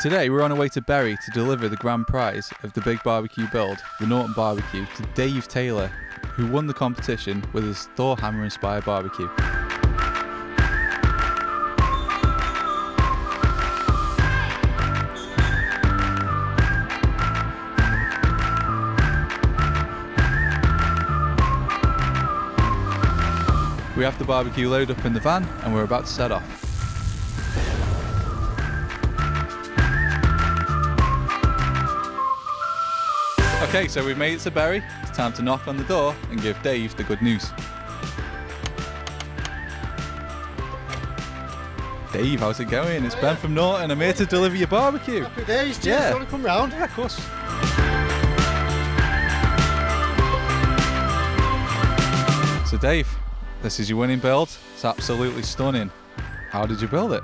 Today we're on our way to Bury to deliver the grand prize of the big barbecue build, the Norton Barbecue, to Dave Taylor, who won the competition with his Thor hammer inspired barbecue. We have the barbecue load up in the van and we're about to set off. Okay, so we've made it to Bury. It's time to knock on the door and give Dave the good news. Dave, how's it going? It's Ben from Norton. I'm here to deliver your barbecue. Happy days, Jim. Yeah. You want to come round? Yeah, of course. So, Dave, this is your winning build. It's absolutely stunning. How did you build it?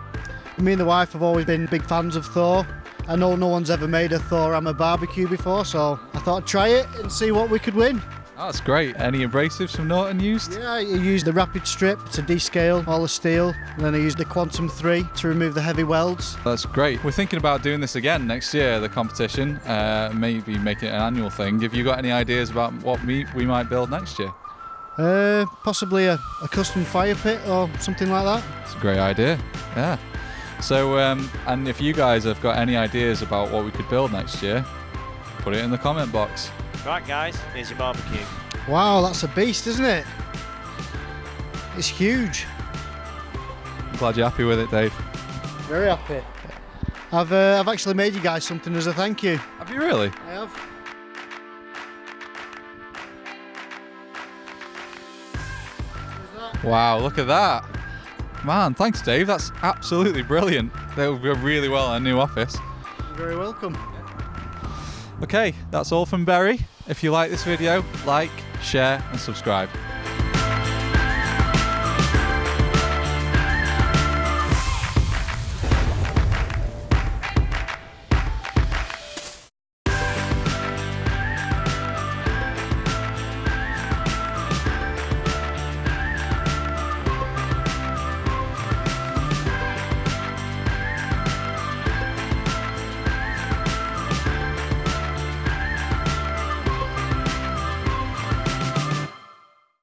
Me and the wife have always been big fans of Thor. I know no one's ever made a Thor hammer barbecue before, so I thought I'd try it and see what we could win. That's great. Any abrasives from Norton used? Yeah, I used the rapid strip to descale all the steel, and then I used the Quantum 3 to remove the heavy welds. That's great. We're thinking about doing this again next year, the competition. Uh, maybe make it an annual thing. Have you got any ideas about what meat we might build next year? Uh, possibly a, a custom fire pit or something like that. It's a great idea. Yeah. So, um, and if you guys have got any ideas about what we could build next year, put it in the comment box. Right, guys, here's your barbecue. Wow, that's a beast, isn't it? It's huge. I'm glad you're happy with it, Dave. Very happy. I've, uh, I've actually made you guys something as a thank you. Have you really? I have. Wow, look at that. Man, thanks, Dave. That's absolutely brilliant. They'll go really well in a new office. You're very welcome. Okay, that's all from Bury. If you like this video, like, share, and subscribe.